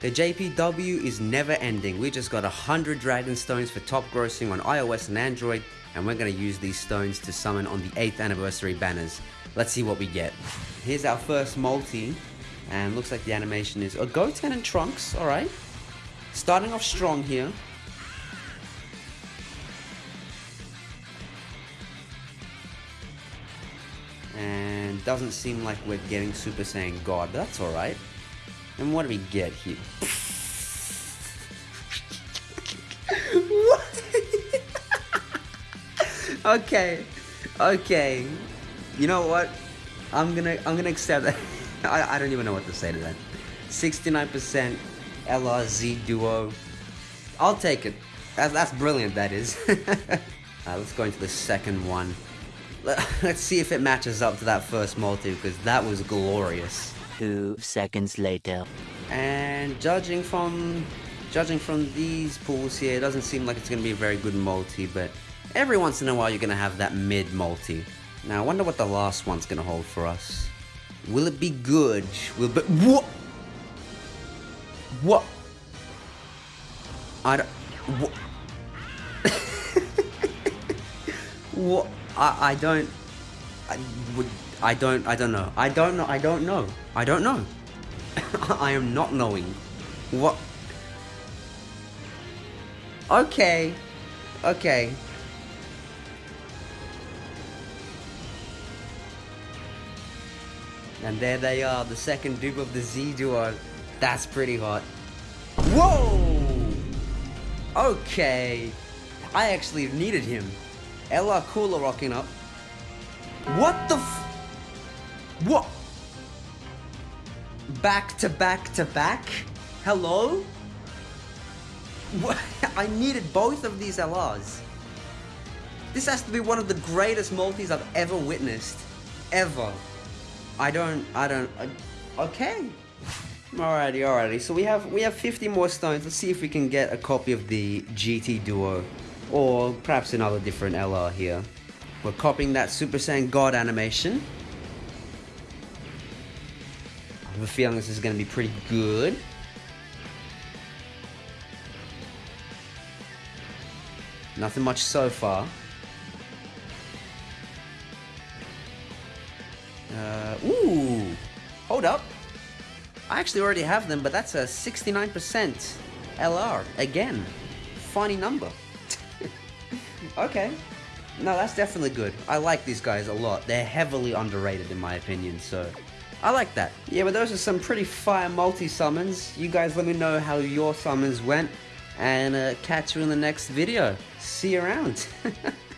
The JPW is never ending. We just got 100 Dragon Stones for top grossing on iOS and Android, and we're going to use these stones to summon on the 8th anniversary banners. Let's see what we get. Here's our first multi, and looks like the animation is a Goten and Trunks, alright. Starting off strong here. And doesn't seem like we're getting Super Saiyan God, that's alright. And what do we get here? what? okay, okay. You know what? I'm gonna I'm gonna accept that. I, I don't even know what to say to that. 69% LRZ duo. I'll take it. That's, that's brilliant, that is. uh, let's go into the second one. Let's see if it matches up to that first multi, because that was glorious. Two seconds later. And judging from judging from these pools here, it doesn't seem like it's going to be a very good multi, but every once in a while you're going to have that mid multi. Now I wonder what the last one's going to hold for us. Will it be good? Will be... What? What? I don't... What? what? I, I don't... I would... I don't... I don't know. I don't know. I don't know. I don't know. I am not knowing. What? Okay. Okay. And there they are, the second dupe of the Z duo. That's pretty hot. Whoa! Okay. I actually needed him. LR Cooler rocking up. What the What? Back to back to back? Hello? What? I needed both of these LRs. This has to be one of the greatest multis I've ever witnessed. Ever. I don't, I don't, okay. Alrighty, alrighty. So we have we have 50 more stones. Let's see if we can get a copy of the GT Duo, or perhaps another different LR here. We're copying that Super Saiyan God animation. I have a feeling this is going to be pretty good. Nothing much so far. Uh, ooh! Hold up! I actually already have them, but that's a 69% LR. Again, funny number. okay. No, that's definitely good. I like these guys a lot. They're heavily underrated in my opinion, so I like that. Yeah, but those are some pretty fire multi-summons. You guys let me know how your summons went, and uh, catch you in the next video. See you around.